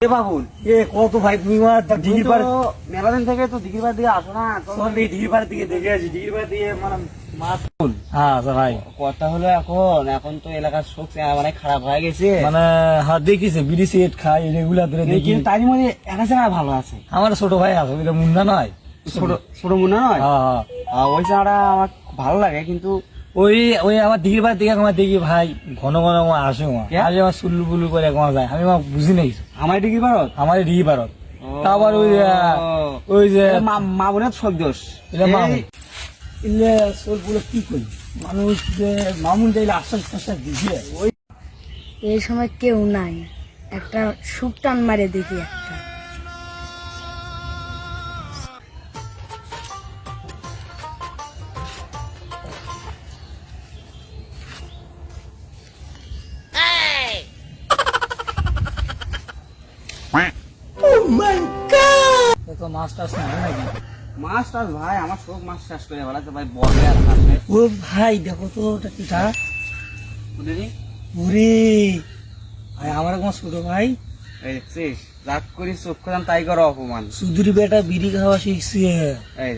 এ বাবুল এ কত ভাই তুমি আমার দিঘির মেলা দিন থেকে তো দিঘির পাড় দিকে আসো না তো তোমার দিকে দিঘির দিকে দেখে আছি দিঘির পাড় দিয়ে মানে মাছ হ্যাঁ আচ্ছা ভাই। কথা হলো এখন এখন তো এলাকার শোক অনেক খারাপ হয়ে গেছে। মানে হাত দেখিছে বিড়ি সিগারেট রেগুলার ধরে দেখি। তারই মধ্যে একা ছাড়া ভালো আছে। আমার ছোট ভাই আছে ওইটা মুন্ডা নয়। ছোট ছোট মনে নয়? হ্যাঁ হ্যাঁ। ওই চাটা আমার ভালো লাগে কিন্তু ওই ওই আমার দিঘির পাড় দিকে আমার দেখি ভাই ঘন ঘন আমার আসে আমার আসে আমার সুল্লু বুল্লু করে আমার যায়। আমি আমার বুঝি নাই আমার দিঘির পাড়ত আমার দিঘি পাড়ত তারপর ওই ওই যে মা বোনের সব দোষ। এটা মা এই- ইলে সোলগুলো কি করি? মানুষ যে মামুন চাইলে আশ্বাস প্রশ্বাস দিছে। ওই এই সময় কেউ নাই। একটা সুপ টান মারে দেখি একটা। তো মাছ টাছ নাকি? মাছ টাছ ভাই আমার শোক মাছ চাষ করে বেড়াতে ভাই বলে আর ও ভাই দেখো তো ওটা কিটা ওরে! ভাই আমার কোনো ছোট ভাই। এই দেখছিস? রাগ করি চোখ তাই করো অপমান। সুধুরি বেটা বিড়ি খাওয়া শিখছে। এই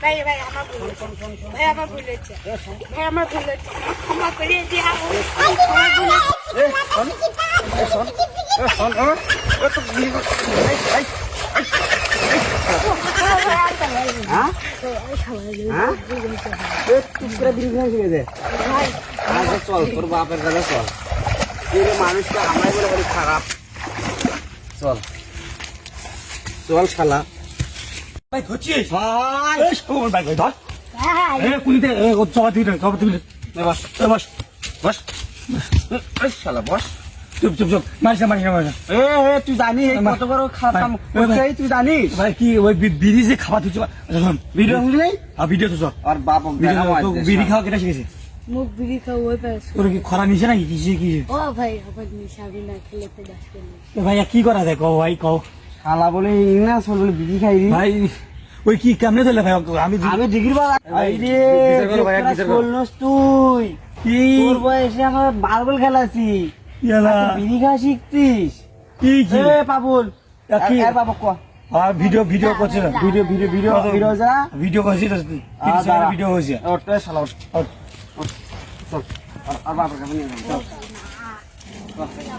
ভাই ভাই আমার ভুল হয়েছে। ভাই আমার ভুল হচ্ছে ভাই আমার ভুল হচ্ছে ক্ষমা করে দিয়া। আমার ভুল হচ্ছে। শোন। শোন। শোন। এ এ তো ভিডিও কর। এই, এই, এ চুপ করে বিড়ি খেয়ে খেয়ে দে আগে চল তোর বাপের কাছে চল। তুই আমরাই বলে খারাপ। চল। চল শালা। ভাই ধরছিস এই শোন ভাই ধর। এ এ বস বস বস। শালা বস। চুপ চুপ চুপ। মারিস না মারিস না মারিস এ এ তুই জানিস এই কত বড় ভাই, তুই জানিস? ভাই কি ওই বিড়ি যে খাওয়া তুই শোন। ভিডিও শুনলি আর ভিডিও তো আর বাপ বিড়ি খাওয়া কেটা শিখেছে। মুখ বিড়ি খাও ওই পাশ তোর কি খরা নিছে নাকি কিসে কি ও ভাই আবার নিশাবি না খেলে তো দাস করলি ভাইয়া কি করা কও ভাই কও শালা বলে ইংলিশ বলে বিড়ি খাই দি ভাই ওই কি কেমনে ধরলে ভাই আমি আমি ডিগ্রি বা ভাই, রে করো বিচার তুই কি তোর বয়সে আমার বারবল খেলাছি ইয়ালা, বিড়ি খাওয়া শিখছিস কি কি এ পাবুল কি? বাবা কো আর ভিডিও ভিডিও করছে না ভিডিও ভিডিও ভিডিও ভিডিও যা ভিডিও করছি তো আ, ভিডিও হয়েছে ওট শালা ওট আর চল আর- আর বাবার কাছে নিয়ে যাব চল চল।